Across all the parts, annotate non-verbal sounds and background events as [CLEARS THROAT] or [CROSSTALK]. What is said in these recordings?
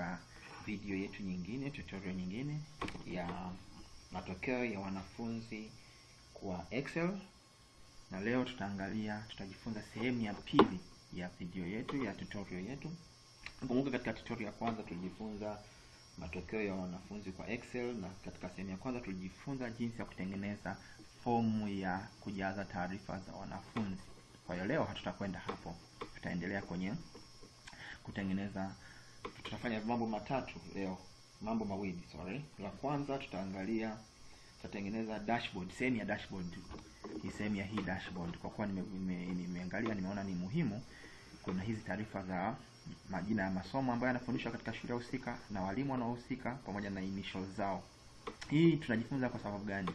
katika video yetu nyingine, tutorial nyingine ya matokeo ya wanafunzi kwa Excel, na leo tutaangalia, tutajifunza sehemu ya pili ya video yetu ya tutorial yetu. Kumbuka katika tutorial ya kwanza tulijifunza matokeo ya wanafunzi kwa Excel, na katika sehemu ya kwanza tulijifunza jinsi ya kutengeneza fomu ya kujaza taarifa za wanafunzi. Kwa hiyo leo hatutakwenda hapo, tutaendelea kwenye kutengeneza. Tutafanya mambo matatu leo, mambo mawili sorry. La kwanza tutaangalia, tutatengeneza dashboard, sehemu ya dashboard, hii sehemu ya hii dashboard, kwa kuwa nimeangalia nime, nime nimeona ni muhimu. Kuna hizi taarifa za majina ya masomo ambayo yanafundishwa katika shule husika na walimu wanaohusika pamoja na initials zao. Hii tunajifunza kwa sababu gani?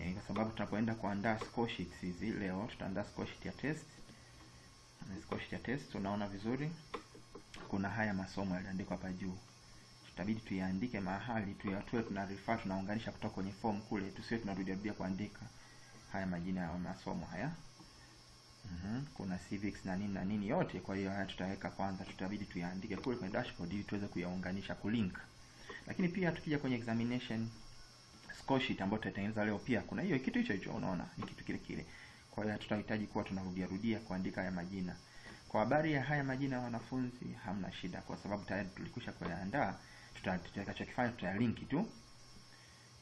E, kwa sababu tunapoenda kuandaa score sheets hizi leo tutaandaa score sheet ya test. Score sheet ya test unaona vizuri, kuna haya masomo yaliandikwa hapa juu, tutabidi tuyaandike mahali tuyatoe, tuna refer tunaunganisha kutoka kwenye form kule, tusiwe tunarudia rudia kuandika haya majina ya masomo haya. Mm-hmm. Kuna civics na nini na nini yote. Kwa hiyo haya tutaweka kwanza, tutabidi tuyaandike kule kwenye dashboard ili tuweze kuyaunganisha kulink. Lakini pia tukija kwenye examination score sheet ambayo tutatengeneza leo, pia kuna hiyo kitu hicho hicho, unaona ni kitu kile kile. Kwa hiyo tutahitaji kuwa tunarudia rudia kuandika haya majina. Kwa habari ya haya majina ya wanafunzi hamna shida, kwa sababu tayari tulikwisha kuyaandaa. Tutakachokifanya tutayalinki tu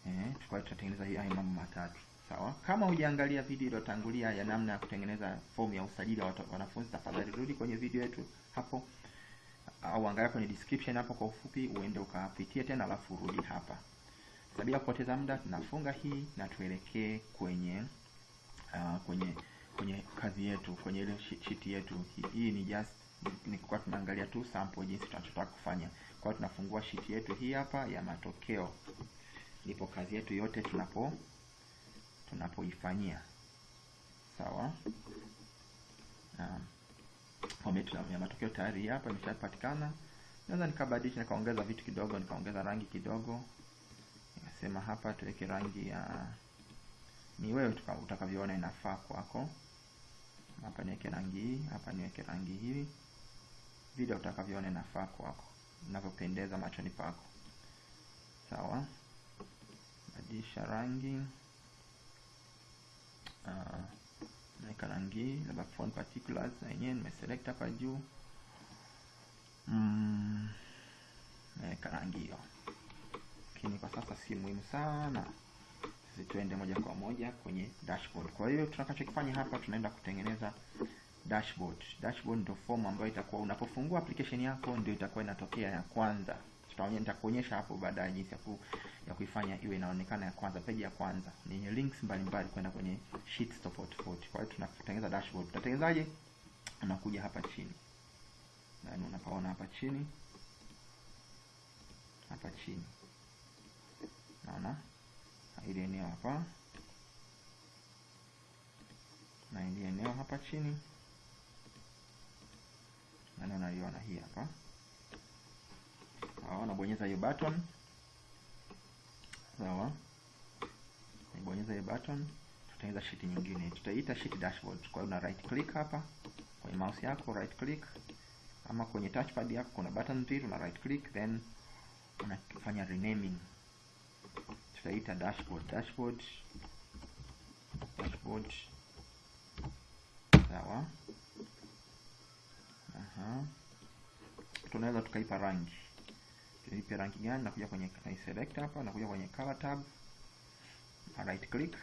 eh, tukao tutatengeneza haya mambo matatu. Sawa. Kama hujaangalia video iliyotangulia ya namna ya kutengeneza fomu ya usajili wa wanafunzi, tafadhali rudi kwenye video yetu hapo, au angalia kwenye description hapo kwa ufupi, uende ukapitie tena, alafu urudi hapa. Sasa bila kupoteza muda, tunafunga hii na tuelekee kwenye uh, kwenye kwenye kazi yetu, kwenye ile shiti yetu. Hii ni just ni kwa tunaangalia tu sample jinsi tunachotaka kufanya. Kwa tunafungua shiti yetu hii hapa ya matokeo, ndipo kazi yetu yote tunapo tunapoifanyia sawa. Format ya matokeo tayari hapa imeshapatikana. Naweza nikabadilisha nikaongeza vitu kidogo, nikaongeza rangi kidogo, nikasema hapa tuweke rangi ya ni wewe utakavyoona inafaa kwako. Hapa niweke rangi hii, hapa niweke rangi hii, vile utakavyoona inafaa kwako, inavyopendeza machoni pako. Sawa, badilisha rangi. Uh, naweka rangi labda font particulars na yenyewe nimeselect hapa juu. Mm, naweka rangi hiyo, lakini kwa sasa si muhimu sana. Sisi tuende moja kwa moja kwenye dashboard. Kwa hiyo tunachokifanya hapa, tunaenda kutengeneza dashboard. Dashboard ndio form ambayo itakuwa unapofungua application yako ndio itakuwa inatokea ya kwanza. Tutaonyesha, Nitakuonyesha hapo baadaye jinsi ya ku, ya kuifanya iwe inaonekana ya kwanza, peji ya kwanza yenye links mbalimbali kwenda kwenye sheets tofauti tofauti. Kwa hiyo tunatengeneza dashboard. Tutatengenezaje? Unakuja hapa chini, na unapaona hapa chini, hapa chini, naona ile eneo hapa. Na ile eneo hapa chini, na unaliona hii hapa? Sawa, nabonyeza hiyo button. Sawa, nibonyeza hiyo button, tutatengeneza sheet nyingine, tutaita sheet dashboard. Kwa hiyo una right click hapa. Kwenye mouse yako, right click, ama kwenye touchpad yako kuna button mbili, una right click then unafanya renaming, tutaita dashboard, dashboard, dashboard. Sawa, aha, tunaweza tukaipa rangi tuipe rangi gani? Nakuja kwenye select hapa, nakuja kwenye color tab, na right click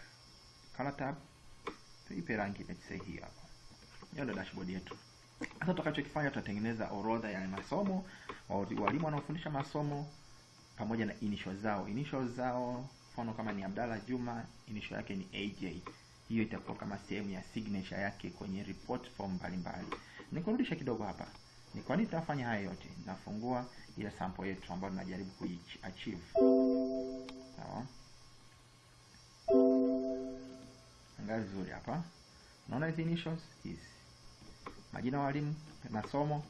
color tab, tuipe rangi let's say hii hapa. Hiyo ndio dashboard yetu. Sasa tutakachokifanya tutatengeneza orodha ya masomo, walimu wanaofundisha masomo pamoja na inisho zao. inisho zao, mfano kama ni Abdalla Juma, initial yake ni AJ. Hiyo itakuwa kama sehemu ya signature yake kwenye report form mbalimbali. Nikurudisha kidogo hapa. Ni kwa nini tunafanya haya yote? Nafungua ile sample yetu ambayo tunajaribu kuachieve. Sawa, angalia vizuri hapa, unaona hizi initials hizi, majina walimu, masomo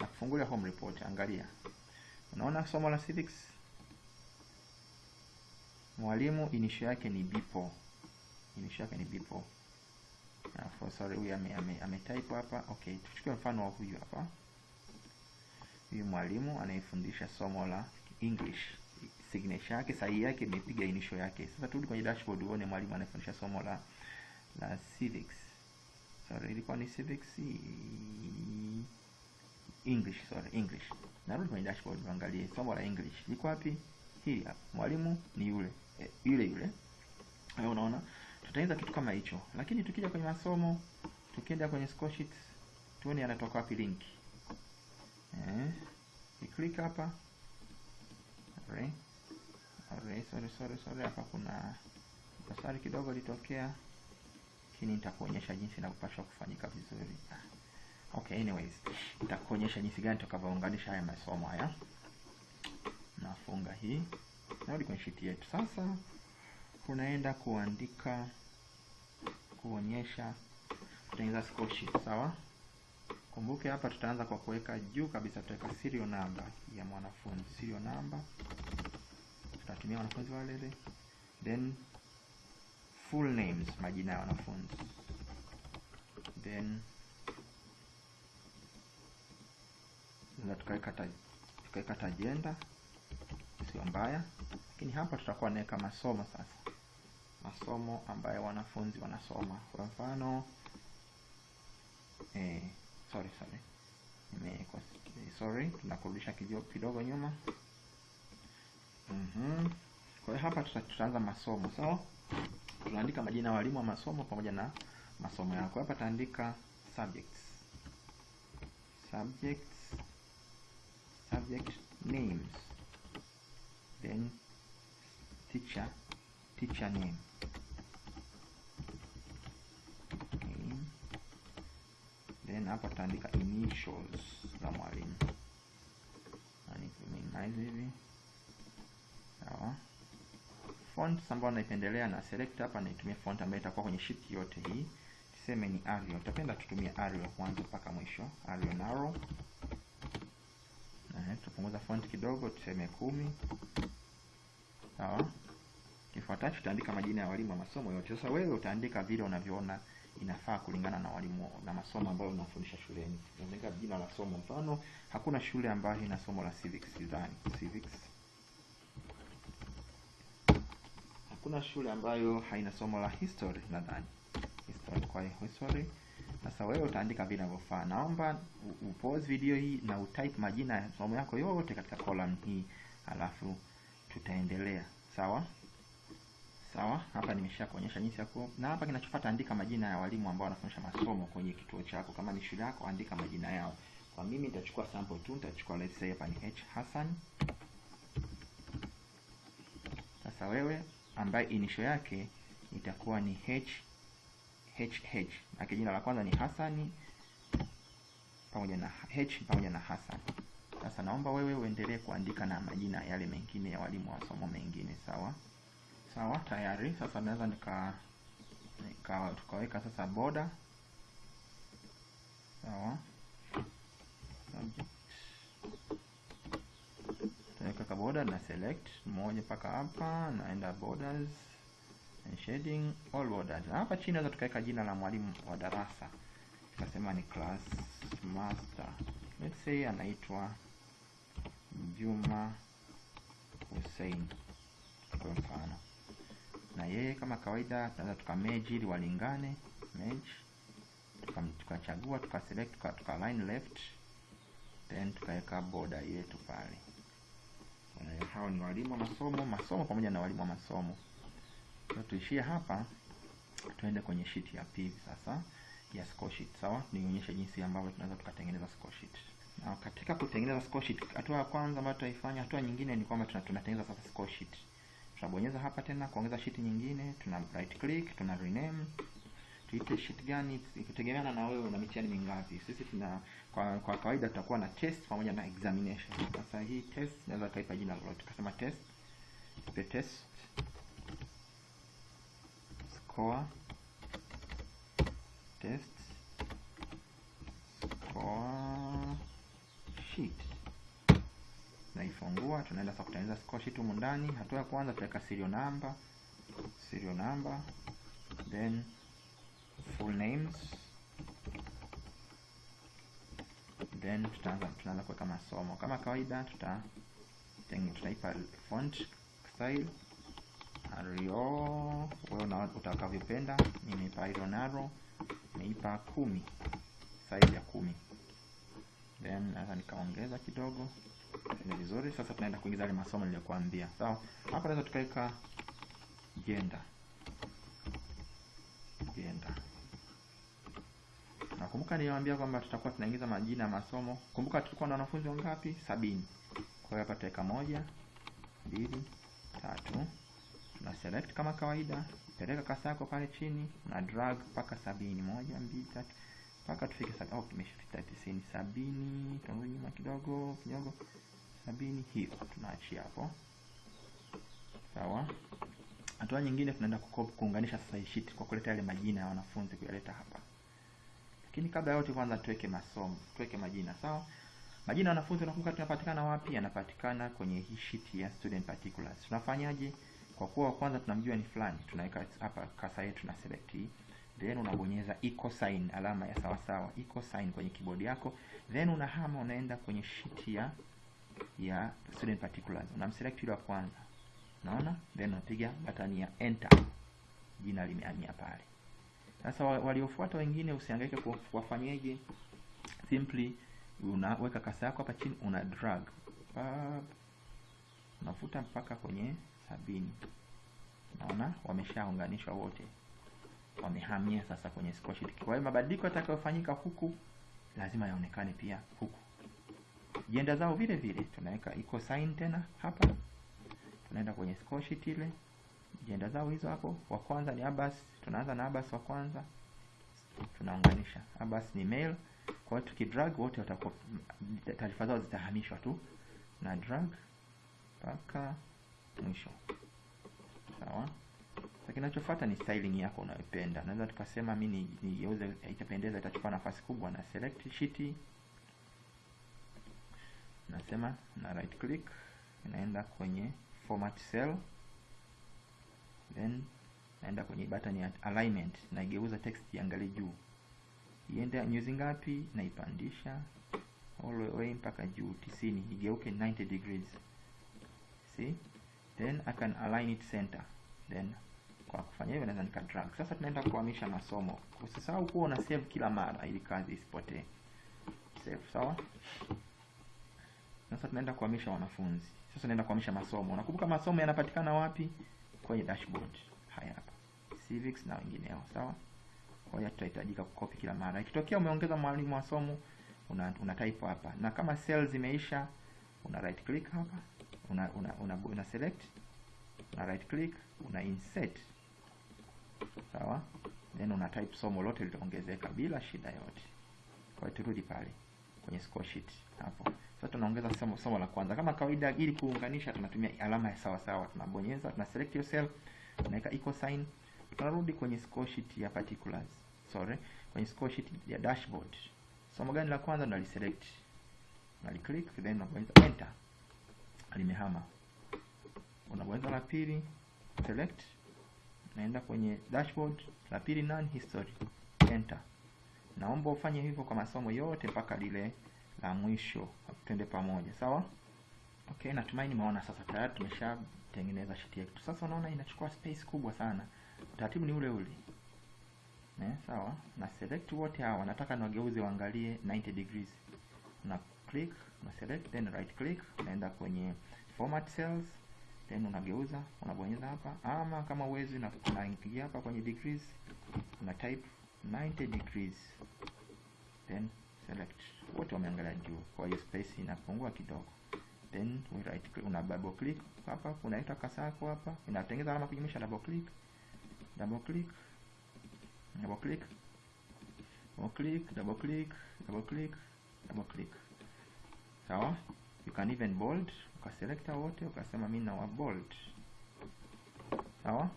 na kufungulia home report. Angalia, unaona somo la civics, mwalimu inisho yake ni Bipo, inisho yake ni Bipo. Alafu sorry, huyu ame, ame, ame type hapa. Okay, tuchukue mfano wa huyu hapa huyu mwalimu anayefundisha somo la English signature yake sahihi yake imepiga inisho yake. Sasa turudi kwenye dashboard uone mwalimu anayefundisha somo la la civics. Sorry, ilikuwa ni civics English, sorry, English. Narudi kwenye dashboard uangalie somo la English liko wapi? Hii hapa. Mwalimu ni yule e, yule yule. Hayo unaona? Tutaanza kitu kama hicho. Lakini tukija kwenye masomo, tukienda kwenye score sheets, tuone anatoka wapi link. Eh, click hapa. Alright. Alright, sorry, sorry, sorry. Hapa kuna dosari kidogo litokea, lakini nitakuonyesha jinsi inavyopaswa kufanyika vizuri. Okay, anyways, nitakuonyesha jinsi gani tutakavyounganisha haya masomo haya. Nafunga hii, narudi kwenye sheet yetu. Sasa tunaenda kuandika, kuonyesha, kutengeneza score sheet, sawa? Kumbuke hapa tutaanza kwa kuweka juu kabisa, tutaweka serial number ya mwanafunzi, serial number. Tutatumia wanafunzi walele then full names, majina ya wanafunzi, then tukaweka tajenda tukaweka ta jenda, mbaya, lakini hapa tutakuwa naweka masomo sasa, masomo ambayo wanafunzi wanasoma. Kwa mfano eh, sorry sorry, nimeweka sorry, tunakurudisha kidogo nyuma. Mhm. Kwa hiyo hapa tutaanza masomo sawa. So, tunaandika majina ya walimu wa masomo pamoja na masomo yako. Hapa taandika subjects. Subjects. Subject names. Then teacher teacher name. Then hapa tutaandika initials za mwalimu. Minimize hivi. Sawa. Font ambayo naipendelea na select hapa, naitumia font ambayo itakuwa kwenye sheet yote hii. Tuseme ni Arial. Tutapenda tutumie Arial kwanza mpaka mwisho. Arial narrow. Eh, tupunguza font kidogo, tuseme kumi. Sawa. Kifuatacho tutaandika majina ya walimu wa masomo yote. Sasa wewe utaandika vile unavyoona inafaa kulingana na walimu na masomo ambayo unafundisha shuleni. Unaandika jina la somo. Mfano, hakuna shule ambayo ina somo la civics sidhani. Civics hakuna shule ambayo haina somo la history nadhani history. Kwa history, sasa wewe utaandika vile inavyofaa. Naomba upause video hii na utype majina ya somo yako yote katika column hii, alafu tutaendelea. Sawa sawa. Hapa nimesha kuonyesha jinsi ya ku, na hapa kinachofuata andika majina ya walimu ambao wanafundisha masomo kwenye kituo chako. Kama ni shule yako, andika majina yao. Kwa mimi nitachukua sample tu, nitachukua let's say hapa ni H Hassan. Sasa wewe ambaye initial yake itakuwa ni H HH na jina la kwanza ni Hasani pamoja na H pamoja na Hassan. Sasa naomba wewe uendelee kuandika na majina yale mengine ya walimu wa somo mengine, sawa sawa. Tayari sasa naweza nika, nika tukaweka sasa boda. sawa Tunaweka boda na select moja mpaka hapa, naenda borders shading all borders. Hapa chini naweza tukaweka jina la mwalimu wa darasa, tukasema ni class master, let's say anaitwa Juma Hussein kwa mfano, na yeye kama kawaida tunaweza tukameji ili walingane, merge, tukachagua tuka tukaselect tuka, tuka line left then tukaweka border yetu pale. Hao ni walimu wa masomo masomo pamoja na walimu wa masomo. So, tuishie hapa, tuende kwenye sheet ya pili sasa ya score sheet. Sawa, nionyeshe jinsi ambavyo tunaweza tukatengeneza score sheet. Na katika kutengeneza score sheet, hatua ya kwanza ambayo tutaifanya, hatua nyingine ni kwamba tunatengeneza sasa score sheet. Tunabonyeza hapa tena kuongeza sheet nyingine, tuna right click, tuna rename tuite sheet gani, ikitegemeana na wewe una mitihani mingapi. Sisi tuna kwa, kwa kawaida tutakuwa na test pamoja na examination. Sasa hii test naweza kaipa jina lolote, tukasema test, tupe test score test. Score sheet. Naifungua, tunaenda sasa kutengeneza score sheet humu ndani. Hatua ya kwanza tutaweka serial number, serial number then full names. Then tutaanza tunaanza kuweka masomo. Kama kawaida tuta tutaipa font style Arial wewe na utakavyopenda nimeipa iron arrow nimeipa kumi size ya kumi. Then naweza nikaongeza kidogo. Ni vizuri sasa tunaenda kuingiza yale masomo niliyokuambia. Sawa So, hapa naweza tukaweka gender. Gender. Nakumbuka niliwaambia kwamba tutakuwa tunaingiza majina ya masomo. Kumbuka tulikuwa na wanafunzi wangapi? Sabini. Kwa hiyo hapa tutaweka moja mbili tatu tuna select kama kawaida peleka kasa yako pale chini na drag mpaka sabini moja mbili tatu mpaka tufike sabini oh, tumeshafika tisini sabini tunarudi nyuma kidogo kidogo sabini hiyo tunaachia hapo. Sawa. Hatua nyingine tunaenda kuunganisha sasa sheet kwa kuleta yale majina ya wanafunzi kuyaleta hapa. Lakini kabla ya yote kwanza tuweke masomo tuweke majina sawa? Majina ya wanafunzi unakumbuka tunapatikana wapi? Yanapatikana kwenye hii sheet ya student particulars. Tunafanyaje kwa kuwa wa kwanza tunamjua ni fulani tunaweka hapa kasa yetu na select hii. Then unabonyeza equal sign alama ya sawa sawa equal sign kwenye keyboard yako. Then unahama unaenda kwenye sheet ya ya student particulars. Unamselect yule wa kwanza. Unaona? Then unapiga button ya enter. Jina limehamia pale. Sasa waliofuata wengine usihangaike ku- kuwafanyeje. Simply unaweka kasa yako hapa chini una drag. Pap. unavuta mpaka kwenye sabini. Naona wameshaunganishwa wote. Wamehamia sasa kwenye score kwa hiyo mabadiliko yatakayofanyika huku lazima yaonekane pia huku. Jenda zao vile vile tunaweka equal sign tena hapa. Tunaenda kwenye score ile. Jenda zao hizo hapo. Wa kwanza ni Abbas. Tunaanza na Abbas wa kwanza. Tunaunganisha. Abbas ni male. Kwa hiyo tukidrag wote watakuwa taarifa zao zitahamishwa tu. Na drag mpaka mwisho. Sawa? Sasa kinachofuata ni styling yako unayopenda. Naweza tukasema mi ni- nigeuze itapendeza itachukua nafasi kubwa na select sheet. Nasema na right click naenda kwenye format cell. Then naenda kwenye button ya alignment naigeuza text iangalie juu. Iende nyuzi ngapi naipandisha all the way mpaka juu tisini. Igeuke 90 degrees. See then I can align it center. Then kwa kufanya hivyo naweza nika drag sasa tunaenda kuhamisha masomo. Usisahau kuwa una save kila mara ili kazi isipotee. Save sawa? Sasa tunaenda kuhamisha wanafunzi. Sasa tunaenda kuhamisha masomo. Unakumbuka masomo yanapatikana wapi? Kwenye dashboard. Haya hapa. Civics na wengineo sawa? Kwa hiyo tutahitajika kukopi kila mara. Ikitokea umeongeza mwalimu wa somo una, una type hapa. Na kama cells zimeisha una right click hapa una una, una, una select una right click una insert sawa? Then una type somo lote litaongezeka bila shida yote. Kwa hiyo turudi pale kwenye score sheet. Hapo. Sasa tunaongeza somo, somo la kwanza. Kama kawaida ili kuunganisha tunatumia alama ya sawa sawa. Tunabonyeza tuna select hiyo cell tunaweka equal sign. Tunarudi kwenye score sheet ya particulars. Sorry. Kwenye score sheet ya dashboard. Somo gani la kwanza tunaliselect unaliclick then tunabonyeza enter limehama unabonyeza la pili select naenda kwenye dashboard. La pili none history enter. Naomba ufanye hivyo kwa masomo yote mpaka lile la mwisho twende pamoja sawa? Okay natumaini umeona sasa tayari tumeshatengeneza sheet yetu. Sasa unaona inachukua space kubwa sana. Utaratibu ni ule ule. Ne, sawa? Na select wote hawa. Nataka niwageuze waangalie 90 degrees. Una click una select then right click unaenda kwenye format cells then unageuza unabonyeza hapa. Ama kama uwezi na unaingia hapa kwenye degrees una type 90 degrees then select. Wote wameangalia juu kwa hiyo space inapungua kidogo. Then we right click, una double click hapa unaweka kasa yako hapa inatengeneza alama kujumlisha double click double click double click double click double click double click double click sawa? You can even bold. Ukaselekta wote ukasema mi nawa bold. Sawa?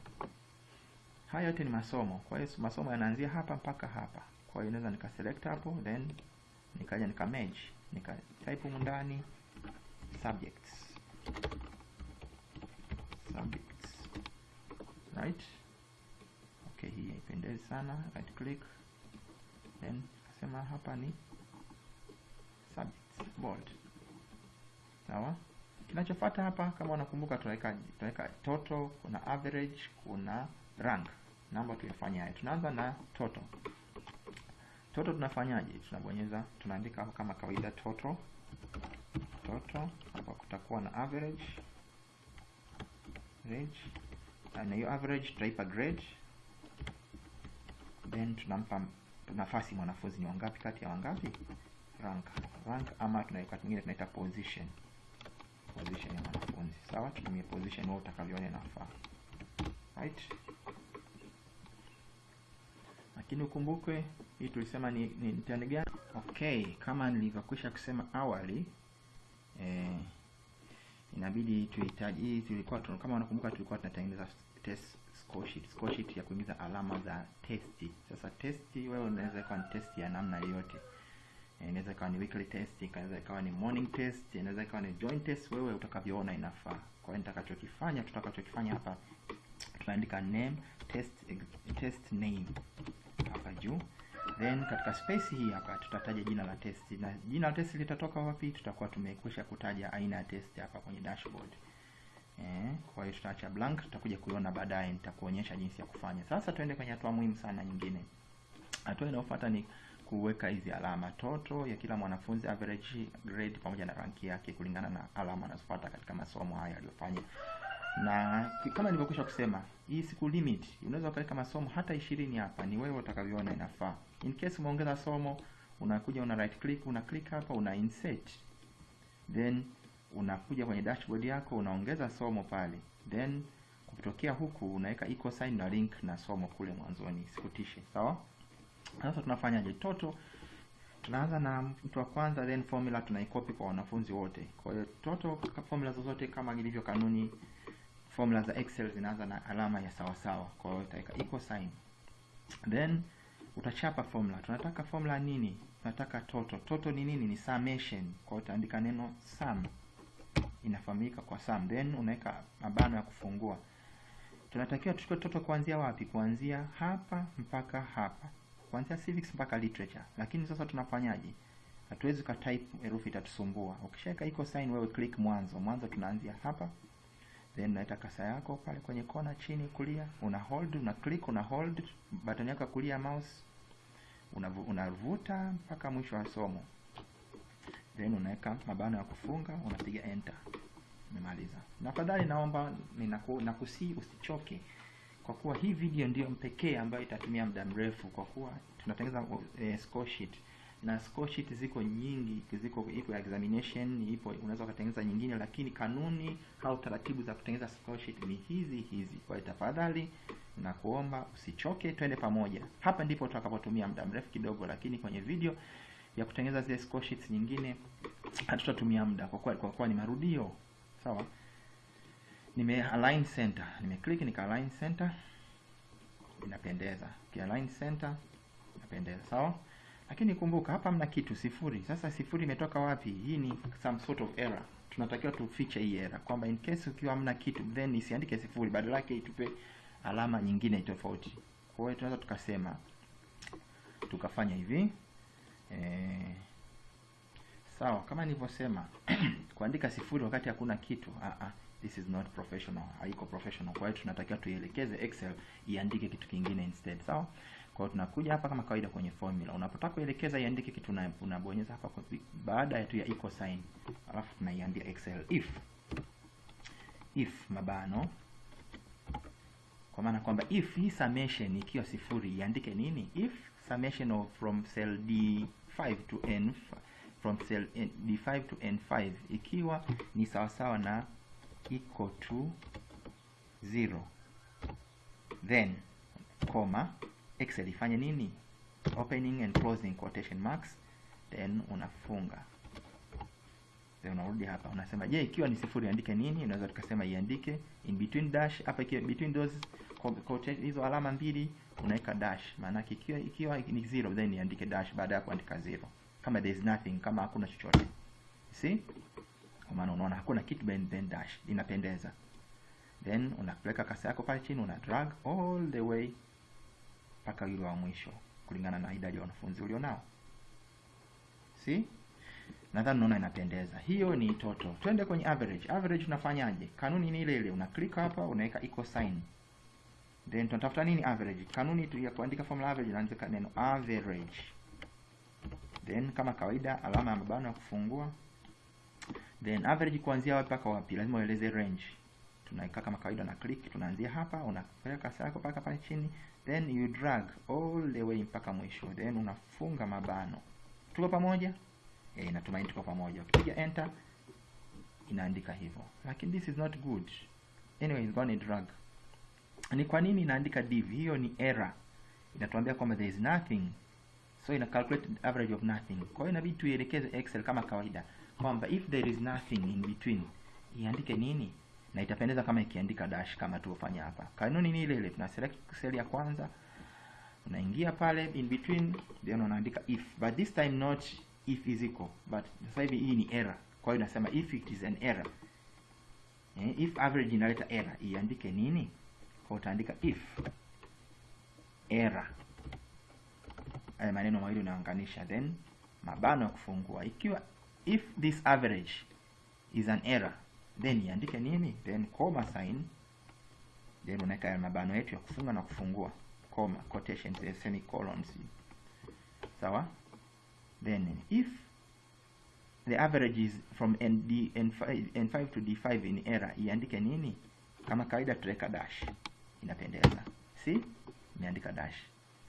Haya yote ni masomo. Kwa hiyo masomo yanaanzia hapa mpaka hapa. Kwa hiyo naweza nikaselect hapo then nikaja nika merge. Nika type humu ndani subjects. Subjects. Right? Okay hii haipendezi sana. Right click. Then kasema hapa ni bold sawa? Kinachofuata hapa kama unakumbuka tunaweka tunaweka total kuna average kuna rank. Namba tuyafanye haya tunaanza na total total tunafanyaje? Tunabonyeza tunaandika hapo kama kawaida total total hapa kutakuwa na average. Average na hiyo average tutaipa grade. Then tunampa nafasi mwanafunzi ni wangapi kati ya wangapi? Rank rank ama tunaweka kingine tunaita position. Position ya mwanafunzi. Sawa tutumie position wewe utakavyoona inafaa. Right? Lakini ukumbuke hii tulisema ni, ni mtihani gani? Okay kama nilivyokwisha kusema awali eh, inabidi tuhitaji hii tulikuwa tu, kama unakumbuka tulikuwa tunatengeneza test score sheet score sheet ya kuingiza alama za testi. Sasa testi wewe unaweza ikawa ni testi ya namna yoyote inaweza ikawa ni weekly test inaweza ikawa ni morning test inaweza ikawa ni joint test wewe utakavyoona inafaa. Kwa hiyo nitakachokifanya tutakachokifanya hapa tunaandika name test test name hapa juu. Then katika space hii hapa tutataja jina la test. Na jina la test litatoka wapi? Tutakuwa tumekwisha kutaja aina ya test hapa kwenye dashboard. Eh, kwa hiyo tutaacha blank tutakuja kuiona baadaye nitakuonyesha jinsi ya kufanya. Sasa tuende kwenye hatua muhimu sana nyingine. Hatua inayofuata ni kuweka hizi alama toto ya kila mwanafunzi average grade pamoja na ranki yake kulingana na alama anazopata katika masomo haya aliyofanya. Na kama nilivyokwisha kusema hii siku limit unaweza ukaweka masomo hata ishirini hapa ni wewe utakavyoona inafaa. In case umeongeza somo unakuja una right click una click hapa una insert. Then unakuja kwenye dashboard yako unaongeza somo pale. Then kutokea huku unaweka equal sign na link na somo kule mwanzoni sikutishe sawa sasa tunafanyaje toto tunaanza na mtu wa kwanza then formula tunaikopi kwa wanafunzi wote. Kwa hiyo toto formula zozote kama ilivyo kanuni formula za excel zinaanza na alama ya sawa sawa. Kwa hiyo utaweka equal sign. Then utachapa formula. Tunataka formula nini? Tunataka total total ni nini? Ni summation. Kwa hiyo utaandika neno sum. Inafahamika kwa sum. Then unaweka mabano ya kufungua. Tunatakiwa tuchukue total kuanzia wapi? Kuanzia hapa mpaka hapa kuanzia civics mpaka literature. Lakini sasa tunafanyaje? Hatuwezi ka type herufi itatusumbua. Ukishaweka iko sign wewe click mwanzo. Mwanzo tunaanzia hapa. Then unaleta kasa yako pale kwenye kona chini kulia. Una hold una click una hold. Button yako kulia mouse. Unavuta una mpaka mwisho wa somo. Then unaweka mabano ya kufunga unapiga enter. Umemaliza na naomba ninaku, nakusii usichoke kwa kuwa hii video ndiyo pekee ambayo itatumia muda mrefu kwa kuwa tunatengeneza eh, score sheet. Na score sheet ziko nyingi ziko iko examination ipo unaweza ukatengeneza nyingine lakini kanuni au taratibu za kutengeneza score sheet ni hizi hizi. Kwa hiyo tafadhali na kuomba usichoke twende pamoja. Hapa ndipo tutakapotumia muda mrefu kidogo lakini kwenye video ya kutengeneza zile score sheets nyingine hatutatumia muda kwa kuwa kwa kuwa ni marudio. Sawa nime align center. Nime click nika align center. Inapendeza. Ki align center inapendeza. Sawa? Lakini kumbuka hapa mna kitu sifuri. Sasa sifuri imetoka wapi? Hii ni some sort of error. Tunatakiwa tufiche hii error. Kwamba in case ukiwa hamna kitu then isiandike sifuri. Badala yake itupe alama nyingine tofauti. Kwa hiyo tunaweza tukasema tukafanya hivi. E, sawa kama nilivyosema [CLEARS THROAT] kuandika sifuri wakati hakuna kitu a ah, this is not professional haiko professional. Kwa hiyo tunatakiwa tuielekeze excel iandike kitu kingine instead. Sawa? Kwa hiyo tunakuja hapa kama kawaida kwenye formula. Unapotaka kuelekeza iandike kitu na unabonyeza hapa kwa baada ya tu ya equal sign. Alafu tunaiambia excel. If. If mabano. Kwa maana kwamba if hii summation ikiwa sifuri iandike nini? If summation of from cell d5 to n from cell d5 to n5 ikiwa ni sawasawa na equal to 0 then comma excel ifanye nini? Opening and closing quotation marks then unafunga. Then unarudi hapa unasema je ikiwa ni sifuri iandike nini? Unaweza tukasema iandike in between dash hapa ikiwa between those hizo alama mbili unaweka dash. Maana ikiwa ikiwa ni zero then iandike dash baada ya kuandika zero. Kama there is nothing kama hakuna chochote. See kwa maana unaona hakuna kitu ben, ben dash inapendeza. Then unapeleka kasi yako pale chini una drag all the way mpaka yule wa mwisho kulingana na idadi ya wanafunzi ulionao. See? Nadhani unaona inapendeza. Hiyo ni total twende kwenye average. Average unafanyaje? Kanuni ni ile ile. Una click hapa unaweka equal sign. Then tunatafuta nini average? Kanuni tu ya kuandika formula average unaandika neno average. Then kama kawaida alama ya mabano ya kufungua then average kuanzia wapi mpaka wapi? Lazima ueleze range. Tunaweka kama kawaida na click tunaanzia hapa unapeleka kasi yako mpaka pale chini then you drag all the way mpaka mwisho. Then unafunga mabano. Tuko pamoja? Eh natumaini tuko pamoja. Ukipiga enter inaandika hivyo. Lakini this is not good. Anyway it's gonna drag. Ni kwa nini inaandika div? Hiyo ni error. Inatuambia kwamba there is nothing. So ina calculate average of nothing. Kwa hiyo inabidi tuielekeze excel kama kawaida kwamba if there is nothing in between iandike nini? Na itapendeza kama ikiandika dash kama tuofanya hapa. Kanuni ni ile ile tuna select cell ya kwanza unaingia pale in between then unaandika if. But this time not if is equal. But sasa hivi hii ni error. Kwa hiyo nasema if it is an error. Eh, if average inaleta error. Iandike nini? Kwa utaandika if. Error. Haya maneno mawili unaunganisha then mabano ya kufungua. Ikiwa if this average is an error then iandike nini? Then comma sign. Then unaweka mabano yetu ya kufunga na kufungua. Comma quotations eh, semicolons. Sawa? Then if the average is from ND, N5, N5 to D5 in error iandike nini? Kama kawaida tutaweka dash. Inapendeza. Si imeandika dash.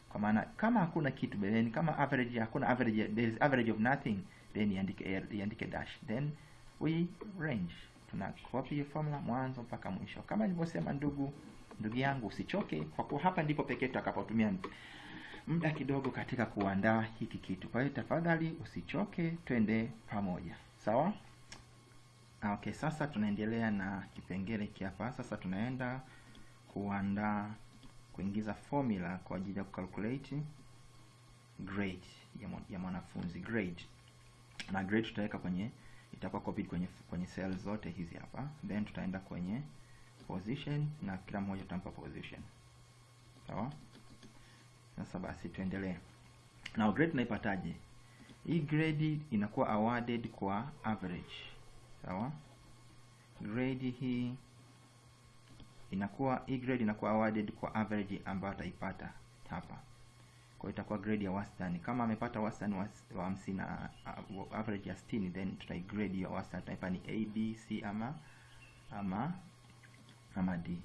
Kwa maana kama hakuna kitu beleni kama average hakuna average there is average of nothing then iandike iandike dash. Then we range. Tuna copy formula mwanzo mpaka mwisho. Kama nilivyosema ndugu ndugu yangu usichoke. Kwa kuwa hapa ndipo pekee tutakapotumia muda kidogo katika kuandaa hiki kitu. Kwa hiyo tafadhali usichoke twende pamoja. Sawa? Okay sasa tunaendelea na kipengele kiapa sasa tunaenda kuandaa kuingiza formula kwa ajili ya kucalculate grade ya mwanafunzi. Grade na grade tutaweka kwenye itakuwa copied kwenye kwenye cell zote hizi hapa. Then tutaenda kwenye position na kila mmoja tutampa position. Sawa? Sasa basi tuendelee. Na grade tunaipataje? Hii grade inakuwa awarded kwa average. Sawa? Grade hii inakuwa hii grade inakuwa awarded kwa average ambayo ataipata hapa kwa itakuwa grade ya wastani. Kama amepata wastani wa wa hamsini na uh, average ya 60 then tutai grade hiyo wastani tutaipa ni a b c ama ama ama d.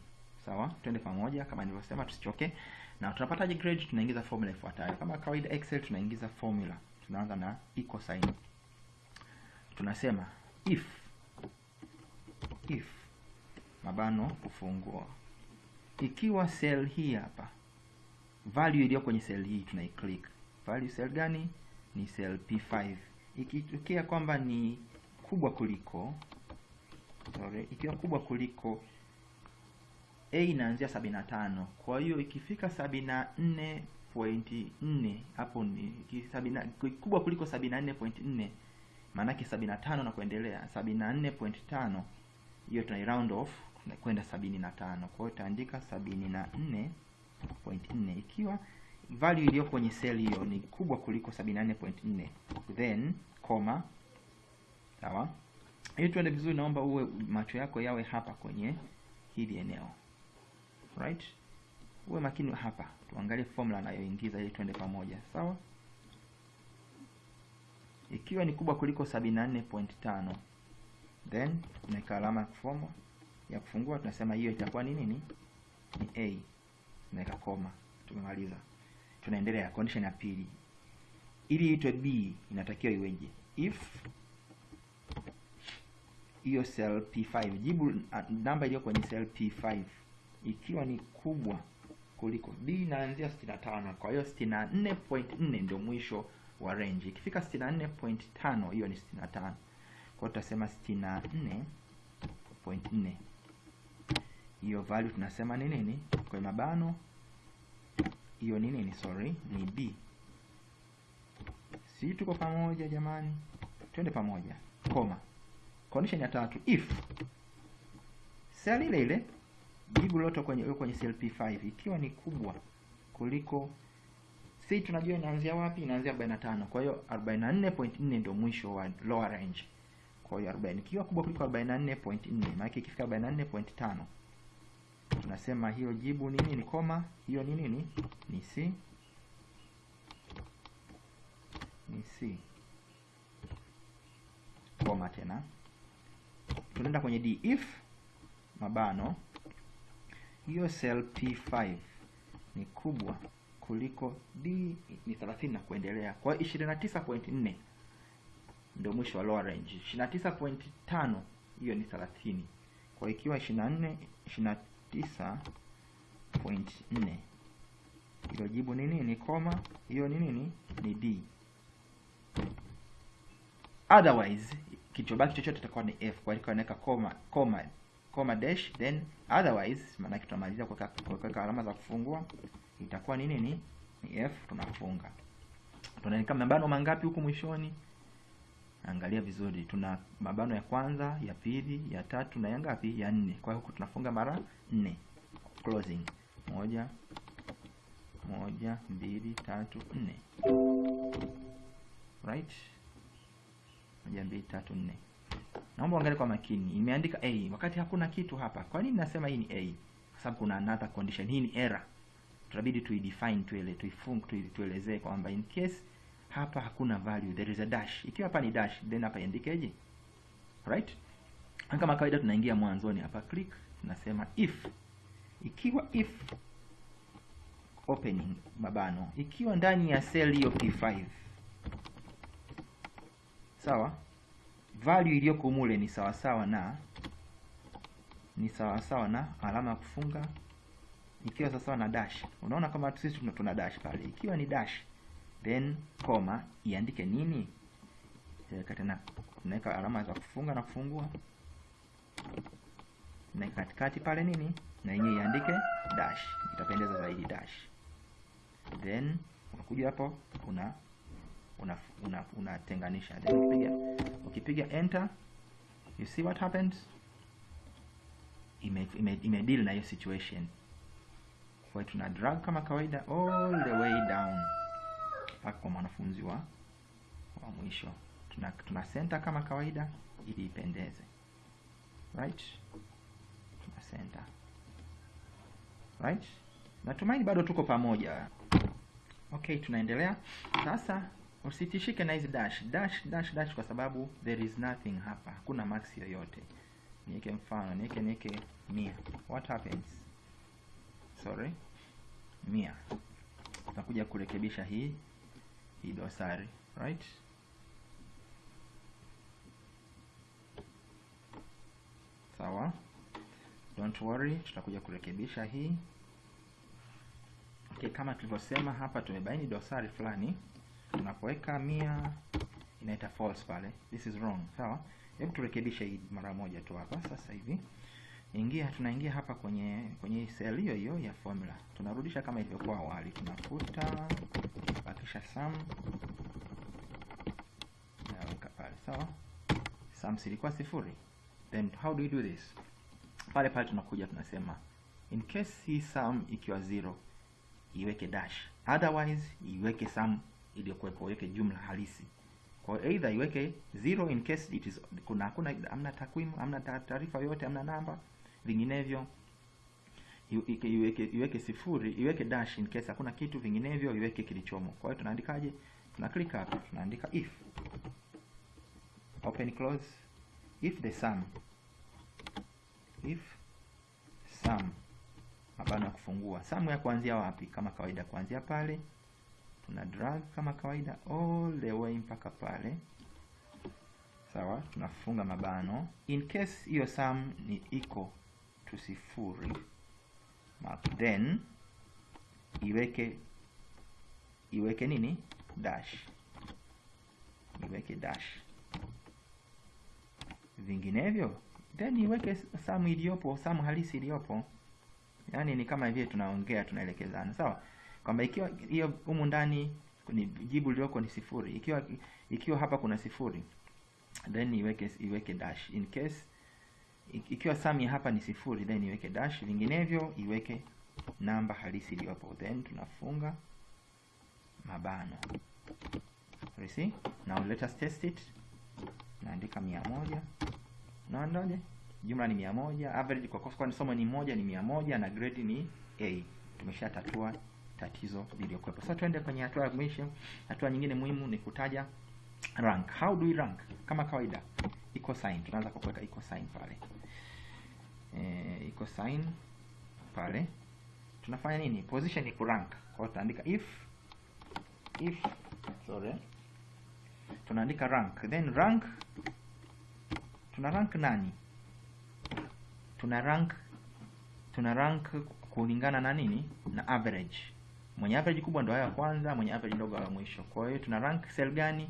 Sawa? Twende pamoja kama nilivyosema tusichoke. Na tunapataje grade? Tunaingiza formula ifuatayo. Kama kawaida excel tunaingiza formula. Tunaanza na equal sign. Tunasema if if mabano kufungua. Ikiwa cell hii hapa value iliyo kwenye cell hii tunaiclick. Value cell gani? Ni cell p5 ikitokea kwamba ni kubwa kuliko sorry ikiwa kubwa kuliko a inaanzia 75 kwa hiyo ikifika 74.4 hapo ni kubwa kuliko 74.4 maanake 75 na kuendelea 74.5 hiyo tunai round off kwenda 75 kwa hiyo utaandika 74.4 ikiwa value iliyo kwenye cell hiyo ni kubwa kuliko 74.4 then comma sawa. Ili tuende vizuri naomba uwe macho yako yawe hapa kwenye hili eneo. Right? Uwe makini hapa. Tuangalie formula anayoingiza ili tuende pamoja sawa? Ikiwa ni kubwa kuliko 74.5 then tunaweka alama ya kufungua tunasema hiyo itakuwa ni nini? Ni a tunaweka koma tumemaliza. Tunaendelea condition ya pili. Ili itwe b inatakiwa iweje? If hiyo cell p5 jibu uh, namba iliyo kwenye cell p5 ikiwa ni kubwa kuliko b inaanzia 65 kwa hiyo 64.4 ndio mwisho wa range. Ikifika 64.5 hiyo ni 65 kwa hiyo tutasema 64.4 hiyo value tunasema ni nini kwa mabano hiyo ni nini sorry ni b si tuko pamoja jamani twende pamoja koma condition ya tatu if cell ile ile jibu lote kwenye kwenye cell p5 ikiwa ni kubwa kuliko si tunajua inaanzia wapi? Inaanzia 45. Kwa hiyo 44.4 ndio mwisho wa lower range. Kwa hiyo 40 ikiwa kubwa kuliko 44.4, maana ikifika 44.5 tunasema hiyo jibu ni nini? Koma hiyo ni nini? Ni C, ni C. Koma tena, tunaenda kwenye D. If mabano hiyo cell P5 ni kubwa kuliko D ni 30 na kuendelea, kwa hiyo 29.4 ndio mwisho wa lower range. 29.5 hiyo ni 30. Kwa ikiwa 24 29.4 hilo jibu ni nini? Koma hiyo ni nini? Ni D. Otherwise kichobaki chochote itakuwa ni F. Kwa hiyo naweka koma koma koma dash then otherwise, maana yake kwa kuweka alama za kufungua, itakuwa ni nini? Ni F. Tunafunga. Tunaandika mabano mangapi huku mwishoni? Angalia vizuri, tuna mabano ya kwanza, ya pili, ya tatu na ya ngapi? Ya nne. Kwa hiyo huku tunafunga mara nne. Closing moja moja mbili tatu nne, right? Moja mbili tatu nne. Naomba uangalie kwa makini, imeandika A wakati hakuna kitu hapa. Kwa nini nasema hii ni A? Kwa sababu kuna another condition. Hii ni error, tutabidi tuidefine, tuele tuifunge, tuelezee kwamba in case hapa hakuna value, there is a dash. Ikiwa hapa ni dash, then hapa iandikeje? Right? Kama kawaida tunaingia mwanzoni hapa, click, tunasema if. Ikiwa if opening mabano, ikiwa ndani ya cell hiyo P5, sawa, value iliyoko mule ni sawa sawa na ni sawa sawa na alama ya kufunga, ikiwa sawa sawa na dash. Unaona kama sisi tuna dash pale, ikiwa ni dash then koma iandike nini? Tena tunaweka alama za kufunga na kufungua, na katikati pale nini, na yenyewe iandike dash, itapendeza zaidi dash. Then unakuja hapo una una unatenganisha, una then ukipiga ukipiga enter, you see what happens, ime ime, ime deal na hiyo situation. Kwa tuna drag kama kawaida all the way down mpaka kwa mwanafunzi wa wa mwisho. Tuna, tuna center kama kawaida ili ipendeze, right? Tuna center, right? Natumaini bado tuko pamoja. Okay, tunaendelea sasa. Usitishike na hizi dash dash dash dash, kwa sababu there is nothing hapa, hakuna max yoyote. Niweke mfano, niweke niweke mia. What happens? Sorry, mia. Tutakuja kurekebisha hii hii dosari right. Sawa, don't worry, tutakuja kurekebisha hii. Okay, kama tulivyosema hapa, tumebaini dosari fulani. Tunapoweka mia inaita false pale, this is wrong. Sawa, hebu turekebishe hii mara moja tu hapa sasa hivi. Ingia, tunaingia hapa kwenye kwenye cell hiyo hiyo ya formula, tunarudisha kama ilivyokuwa awali, tunafuta bakisha sum naweka pale sawa. Sum ilikuwa sifuri, then how do we do this? Pale pale tunakuja tunasema in case hii sum ikiwa zero iweke dash, otherwise iweke sum iliyokuwepo, iweke jumla halisi. Kwa either iweke zero in case it is kuna hakuna amna takwimu amna taarifa yoyote amna namba, vinginevyo iweke iweke sifuri, iweke dash in case hakuna kitu, vinginevyo iweke kilichomo. Kwa hiyo tunaandikaje? Tuna click hapa, tunaandika if open close, if the sum, if sum, mabano ya kufungua. Sum ya kuanzia wapi? Kama kawaida, kuanzia pale tuna drag kama kawaida all the way mpaka pale, sawa. Tunafunga mabano in case hiyo sum ni equal to sifuri then iweke iweke nini? Dash, iweke dash, vinginevyo then iweke samu iliyopo, samu halisi iliyopo. Yani ni kama vile tunaongea tunaelekezana, sawa, kwamba ikiwa hiyo humu ndani ni jibu lilioko ni sifuri, ikiwa ikiwa hapa kuna sifuri then iweke iweke dash. In case ikiwa sum ya hapa ni sifuri then iweke dash, vinginevyo iweke namba halisi iliyopo, then tunafunga mabano. You see? Now let us test it. Naandika mia moja. Naondoje jumla ni mia moja. Average kwa kwa somo ni moja ni mia moja na grade ni a. Tumeshatatua tatizo lililokuwepo sasa tuende kwenye hatua ya mwisho. Hatua nyingine muhimu ni kutaja rank. How do we rank? Kama kawaida equal sign. Tunaanza kwa kuweka equal sign pale sign pale. Tunafanya nini? Position ni kurank kwa hiyo if if sorry. Tunaandika rank. Then rank tuna rank nani? Tuna rank tuna rank kulingana na nini? Na average. Mwenye average kubwa ndo ya kwanza mwenye average ndogo ya mwisho. Kwa hiyo tuna rank cell gani?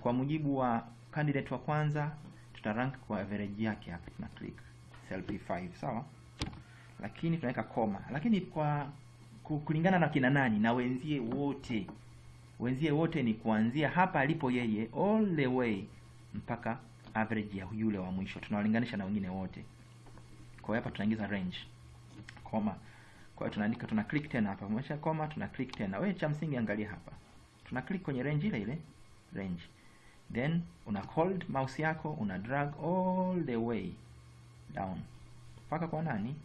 Kwa mujibu wa candidate wa kwanza tuta rank kwa average yake hapa. Tuna click cell P5 sawa? Lakini tunaweka koma. Lakini kwa kulingana na kina nani? Na wenzie wote. Wenzie wote ni kuanzia hapa alipo yeye all the way mpaka average ya yule wa mwisho. Tunawalinganisha na wengine wote. Kwa hiyo hapa tunaingiza range. Koma. Kwa hiyo tunaandika tuna click tena hapa. Mwisho koma tuna click tena. Wewe cha msingi angalia hapa. Tuna click kwenye range ile ile. Range. Then una hold mouse yako una drag all the way down mpaka kwa nani?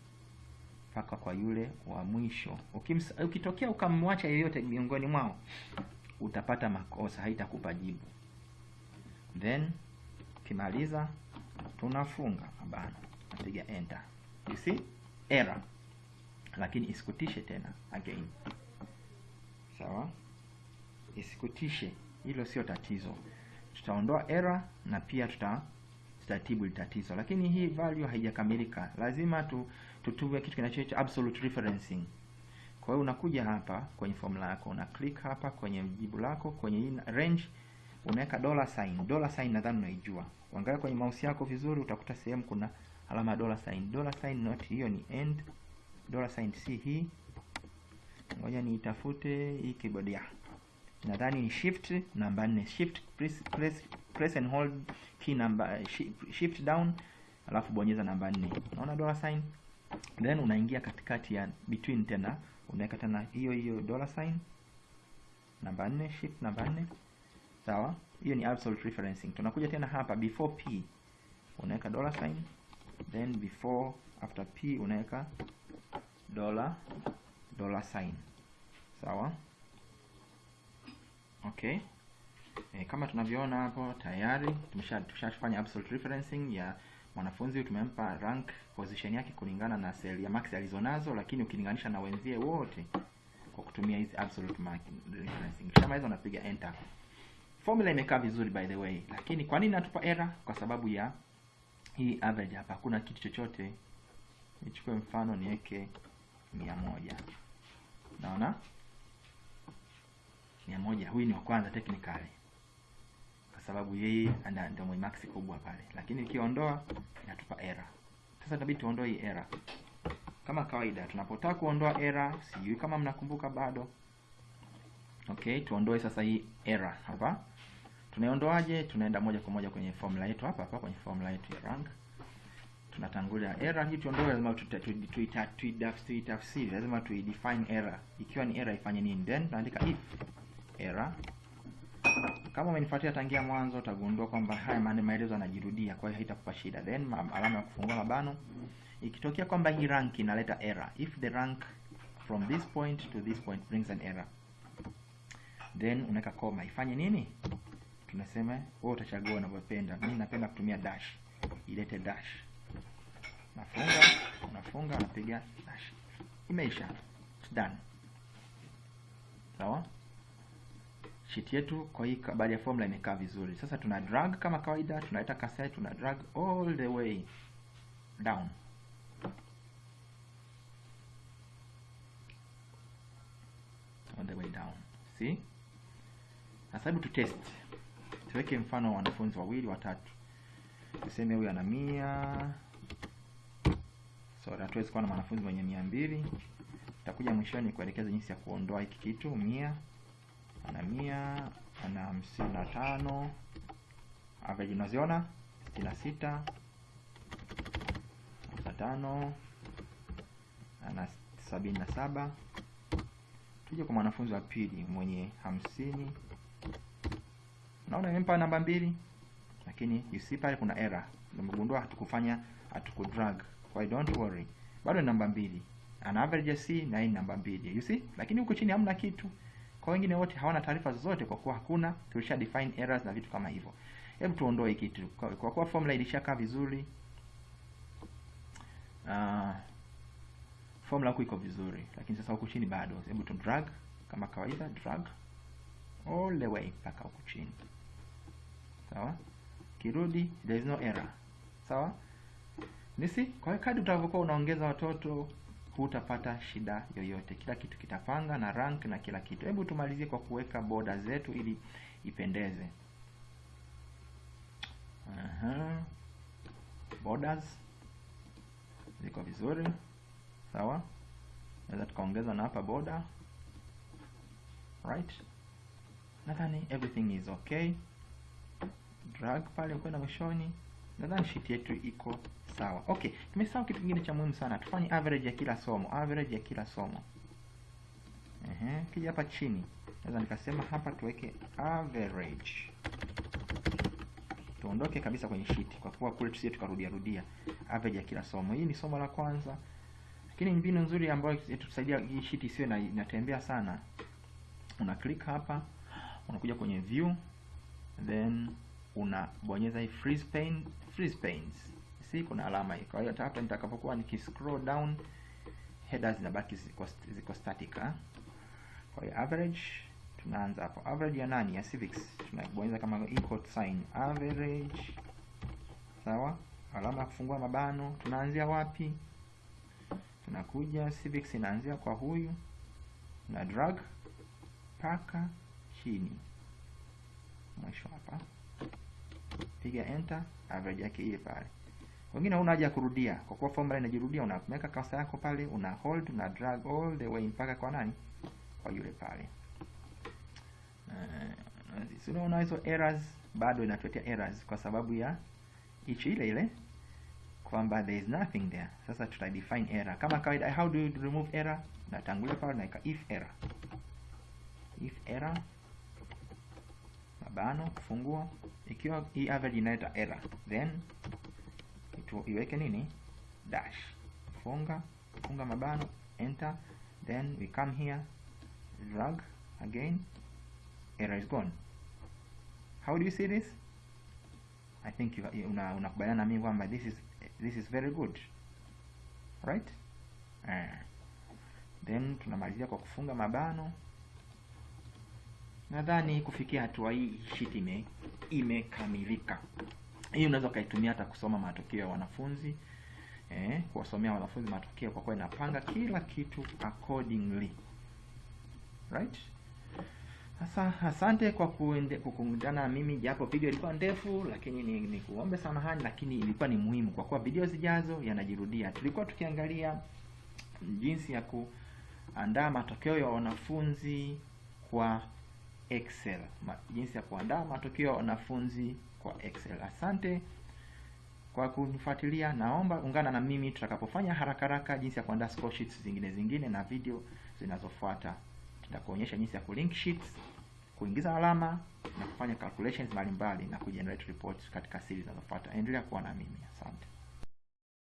Mpaka kwa yule wa mwisho. Ukitokea ukamwacha yeyote miongoni mwao utapata makosa haitakupa jibu. Then ukimaliza tunafunga. Mabano napiga enter. You see? Error. Lakini isikutishe tena again. Sawa? Isikutishe. Hilo sio tatizo. Tutaondoa error na pia tuta tutatibu tatizo. Lakini hii value haijakamilika. Lazima tu tutue kitu kinachoitwa absolute referencing. Kwa hiyo unakuja hapa kwenye formula yako una click hapa kwenye jibu lako kwenye range unaweka dollar sign. Dollar sign nadhani unaijua. Uangalia kwenye mouse yako vizuri utakuta sehemu kuna alama dollar sign. Dollar sign not hiyo ni end. Dollar sign si hii. Ngoja niitafute hii keyboard ya. Nadhani ni shift namba 4 shift press, press, press and hold key number shift, down alafu bonyeza namba 4 unaona dollar sign? Then unaingia katikati ya between tena unaweka tena hiyo hiyo dollar sign. Namba 4 shift namba 4 sawa? Hiyo ni absolute referencing. Tunakuja tena hapa before p unaweka dollar sign. Then before after p unaweka dollar dollar sign. Sawa? Okay e, kama tunavyoona hapo tayari tumeshafanya absolute referencing ya mwanafunzi tumempa rank position yake kulingana na cell ya max alizonazo lakini ukilinganisha na wenzie wote kwa kutumia hizi absolute mark referencing. Kama hizo unapiga enter. Formula imekaa vizuri by the way. Lakini kwa nini natupa error? Kwa sababu ya hii average hapa. Hakuna kitu chochote. Nichukue mfano niweke mia moja. Naona? Mia moja. Huyu ni wa kwanza technically kwa sababu yeye ndio mwenye max kubwa pale. Lakini ikiondoa inatupa error. Sasa inabidi tuondoe hii error. Kama kawaida tunapotaka kuondoa error sijui kama mnakumbuka bado. Okay tuondoe sasa hii error hapa. Tunaiondoaje? Tunaenda moja kwa moja kwenye formula yetu hapa hapa kwenye formula yetu ya rank. Tunatangulia error. Hii tuondoe lazima tuitafsiri lazima tuidefine error. Ikiwa ni error ifanye nini? Then tunaandika if error kama umenifuatia tangia mwanzo utagundua kwamba haya maana maelezo yanajirudia kwa hiyo haitakupa shida. Then alama ya kufungua mabano. Ikitokea kwamba hii rank inaleta error. If the rank from this point to this point brings an error then unaweka koma. Ifanye nini? Tunasema wewe utachagua unavyopenda. Mimi napenda kutumia dash. Ilete dash. Nafunga nafunga, napiga dash. Imeisha. It's done. Sawa sheet yetu kwa hii baada ya formula imekaa vizuri. Sasa tuna drag kama kawaida tunaleta kaseti tuna drag all the way down. All the way down. See? Sasa hebu tutest tuweke mfano wa wanafunzi wawili watatu. Tuseme huyu ana mia. Sorry, hatuwezi kuwa na mwanafunzi mwenye mia mbili. Takuja mwishoni kuelekeza jinsi ya kuondoa hiki kitu mia ana mia ana hamsini na tano average unaziona sitini na sita na tano ana sabini na saba Tuje kwa mwanafunzi wa pili mwenye hamsini. Naona imempa namba mbili, lakini you pale kuna error. Nimegundua hatukufanya hatukudrag. Kwa hiyo don't worry. Bado namba mbili. Ana average ya C na hii namba mbili. You see? Lakini huko chini hamna kitu. Kwa wengine wote hawana taarifa zozote kwa kuwa hakuna tulisha define errors na vitu kama hivyo. Hebu tuondoe kitu. Kwa, kuwa formula ilishakaa vizuri. Uh, formula huku iko vizuri, lakini sasa huku chini bado. Hebu tu drag kama kawaida, drag all the way mpaka huku chini. Sawa? Kirudi there is no error. Sawa? Nisi, kwa hiyo kadri utavyokuwa unaongeza watoto hutapata shida yoyote. Kila kitu kitapanga na rank na kila kitu. Hebu tumalizie kwa kuweka boda zetu ili ipendeze. Aha. Borders ziko vizuri. Sawa? Naweza tukaongeza na hapa boda Right? Nadhani everything is okay. Drag pale kwenda mwishoni. Nadhani sheet yetu iko sawa. Okay, tumesahau kitu kingine cha muhimu sana. Tufanye average ya kila somo, average ya kila somo. Ehe, kija hapa chini. Naweza nikasema hapa tuweke average. Tuondoke kabisa kwenye sheet kwa kuwa kule tusije tukarudia rudia. Average ya kila somo. Hii ni somo la kwanza. Lakini mbinu nzuri ambayo itatusaidia hii sheet isiwe na inatembea sana. Una click hapa, unakuja kwenye view, then unabonyeza hii freeze pane, freeze panes. Si kuna alama hii. Kwa hiyo hata hapa nitakapokuwa nikiscroll down headers zinabaki ziko, ziko static ha? Kwa hiyo average tunaanza hapo. Average ya nani? Ya civics. Tunabonyeza kama equal sign average. Sawa? Alama ya kufungua mabano. Tunaanzia wapi? Tunakuja civics inaanzia kwa huyu na drag mpaka chini mwisho hapa, piga enter, average yake ile pale. Wengine huna haja ya kurudia, kwa kuwa formula inajirudia. Unaweka kasa yako pale, una hold, una drag all the way mpaka kwa nani? Kwa yule pale. Uh, si unaona hizo errors bado inatuletea errors kwa sababu ya hichi ile ile kwamba there is nothing there. Sasa tuta define error kama kawaida. How do you remove error? Natangulia pale naweka if error, if error mabano kufungua. Ikiwa hii average inaleta error, then iweke nini dash, funga funga mabano, enter, then we come here, drag again, error is gone. How do you see this? I think you una unakubaliana na mimi kwamba this is this is very good right? Uh, then tunamalizia kwa kufunga mabano. Nadhani kufikia hatua hii sheet ime imekamilika. Hii unaweza ukaitumia hata kusoma matokeo ya wanafunzi eh, kuwasomea wanafunzi matokeo, kwa kuwa inapanga kila kitu accordingly right. Sasa asante kwa kuungana na mimi, japo video ilikuwa ndefu, lakini ni, ni kuombe samahani, lakini ilikuwa ni muhimu kwa kuwa video zijazo yanajirudia. Tulikuwa tukiangalia jinsi ya kuandaa matokeo ya wanafunzi kwa Excel, jinsi ya kuandaa matokeo ya wanafunzi kwa Excel. Asante kwa kunifuatilia, naomba ungana na mimi tutakapofanya haraka haraka jinsi ya kuandaa score sheets zingine zingine na video zinazofuata. Tutakuonyesha jinsi ya kulink sheets, kuingiza alama na kufanya calculations mbalimbali na kugenerate reports katika series zinazofuata. Endelea kuwa na mimi. Asante.